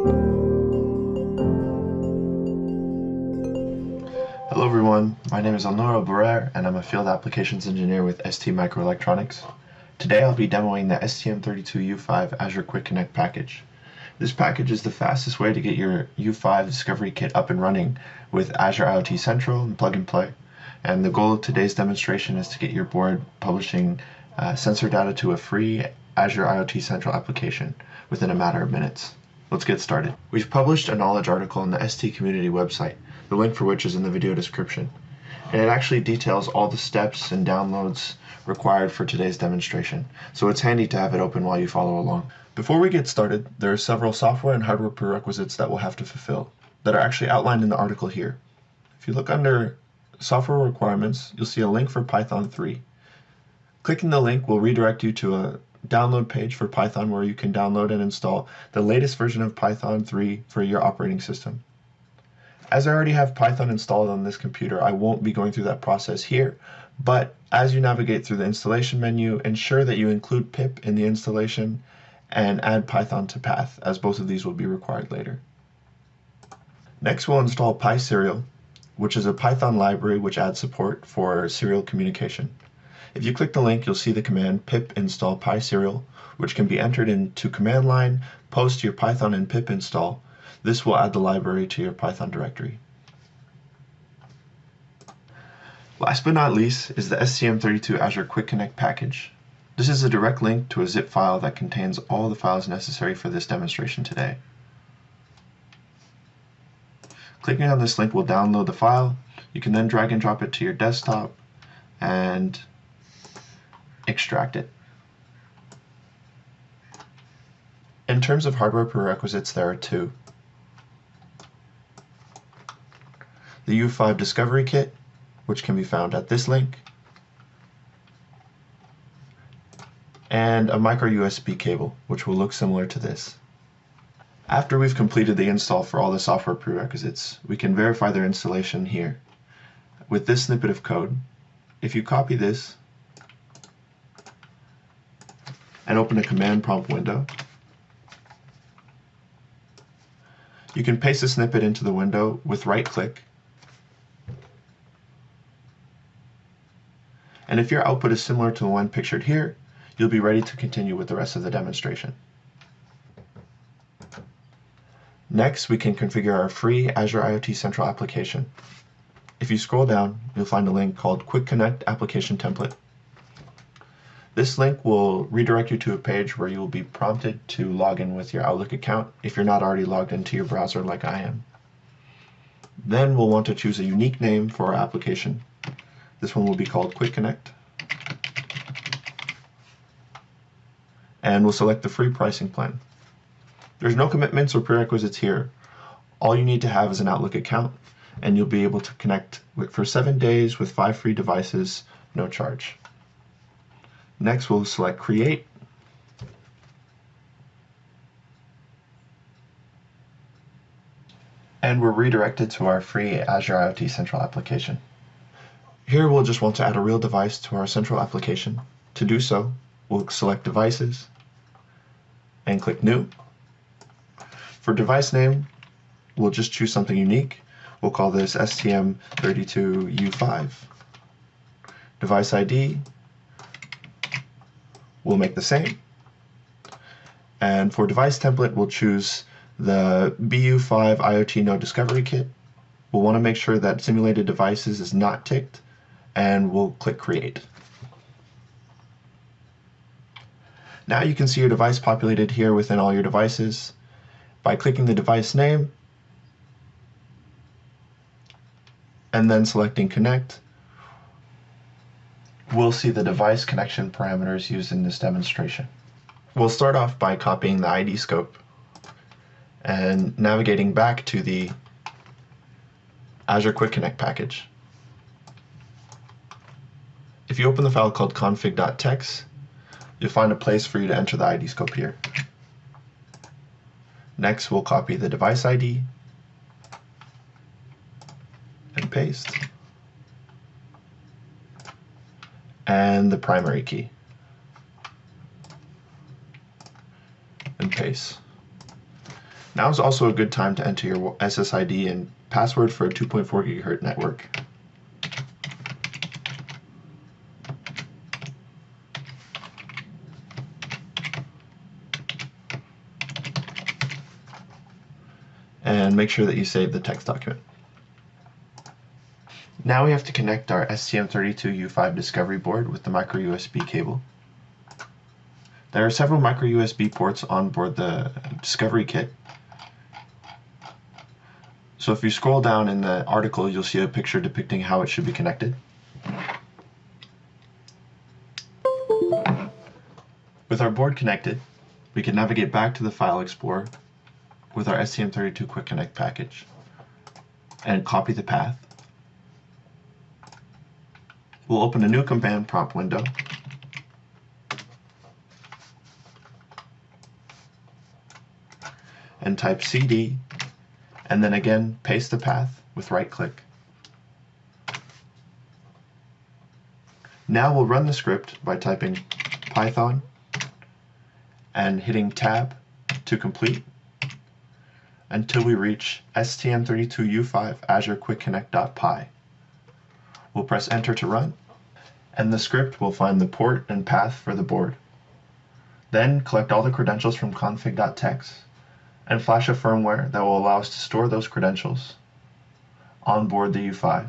Hello everyone, my name is Elnora Barrer and I'm a Field Applications Engineer with ST Microelectronics. Today I'll be demoing the STM32U5 Azure Quick Connect package. This package is the fastest way to get your U5 Discovery Kit up and running with Azure IoT Central and Plug and Play. And the goal of today's demonstration is to get your board publishing uh, sensor data to a free Azure IoT Central application within a matter of minutes. Let's get started. We've published a knowledge article on the ST community website, the link for which is in the video description. And it actually details all the steps and downloads required for today's demonstration, so it's handy to have it open while you follow along. Before we get started, there are several software and hardware prerequisites that we'll have to fulfill that are actually outlined in the article here. If you look under software requirements, you'll see a link for Python 3. Clicking the link will redirect you to a download page for Python where you can download and install the latest version of Python 3 for your operating system. As I already have Python installed on this computer, I won't be going through that process here, but as you navigate through the installation menu, ensure that you include pip in the installation and add Python to path, as both of these will be required later. Next, we'll install PySerial, which is a Python library which adds support for serial communication. If you click the link, you'll see the command pip install PySerial, which can be entered into command line, post your Python and pip install. This will add the library to your Python directory. Last but not least is the STM32 Azure Quick Connect package. This is a direct link to a zip file that contains all the files necessary for this demonstration today. Clicking on this link will download the file. You can then drag and drop it to your desktop and extract it. In terms of hardware prerequisites, there are two. The U5 Discovery Kit, which can be found at this link, and a micro USB cable, which will look similar to this. After we've completed the install for all the software prerequisites, we can verify their installation here. With this snippet of code, if you copy this and open a command prompt window. You can paste a snippet into the window with right click. And if your output is similar to the one pictured here, you'll be ready to continue with the rest of the demonstration. Next, we can configure our free Azure IoT Central application. If you scroll down, you'll find a link called Quick Connect Application Template. This link will redirect you to a page where you will be prompted to log in with your Outlook account if you're not already logged into your browser like I am. Then we'll want to choose a unique name for our application. This one will be called Quick Connect. And we'll select the free pricing plan. There's no commitments or prerequisites here. All you need to have is an Outlook account and you'll be able to connect for seven days with five free devices, no charge. Next, we'll select Create. And we're redirected to our free Azure IoT Central application. Here we'll just want to add a real device to our central application. To do so, we'll select Devices and click New. For device name, we'll just choose something unique. We'll call this STM32U5. Device ID, we'll make the same. And for device template, we'll choose the BU5 IoT Node Discovery Kit. We'll want to make sure that simulated devices is not ticked, and we'll click Create. Now you can see your device populated here within all your devices. By clicking the device name, and then selecting Connect, we'll see the device connection parameters used in this demonstration. We'll start off by copying the ID scope and navigating back to the Azure Quick Connect package. If you open the file called config.txt, you'll find a place for you to enter the ID scope here. Next, we'll copy the device ID and paste. And the primary key. And paste. Now is also a good time to enter your SSID and password for a 2.4 gigahertz network. And make sure that you save the text document. Now we have to connect our STM32U5 Discovery board with the micro USB cable. There are several micro USB ports on board the Discovery kit. So if you scroll down in the article, you'll see a picture depicting how it should be connected. With our board connected, we can navigate back to the File Explorer with our STM32 Quick Connect package and copy the path. We'll open a new command prompt window and type cd and then again paste the path with right click. Now we'll run the script by typing python and hitting tab to complete until we reach STM32U5 Azure Quick Connect.py. We'll press enter to run and the script will find the port and path for the board. Then collect all the credentials from config.txt and flash a firmware that will allow us to store those credentials on board the U5.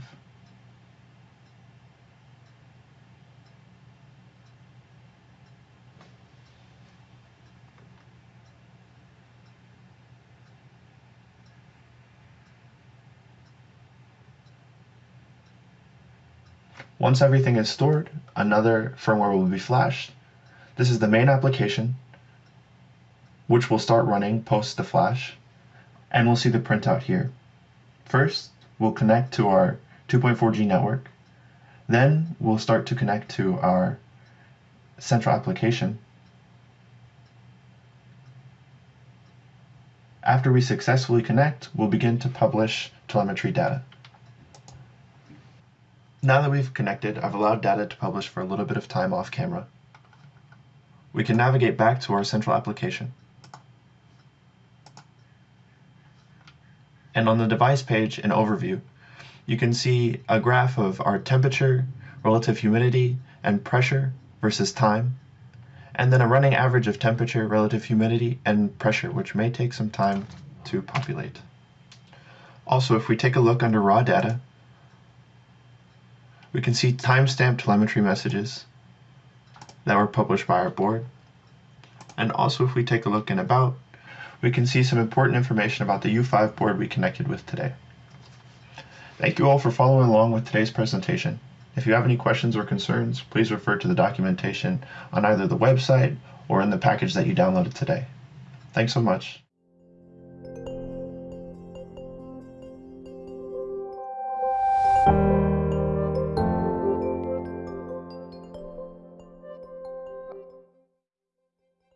Once everything is stored, another firmware will be flashed. This is the main application which will start running post the flash, and we'll see the printout here. First, we'll connect to our 2.4G network. Then we'll start to connect to our central application. After we successfully connect, we'll begin to publish telemetry data. Now that we've connected, I've allowed data to publish for a little bit of time off camera. We can navigate back to our central application. And on the device page in overview, you can see a graph of our temperature, relative humidity, and pressure versus time, and then a running average of temperature, relative humidity, and pressure, which may take some time to populate. Also, if we take a look under raw data, we can see timestamp telemetry messages that were published by our board. And also if we take a look in about, we can see some important information about the U5 board we connected with today. Thank you all for following along with today's presentation. If you have any questions or concerns, please refer to the documentation on either the website or in the package that you downloaded today. Thanks so much.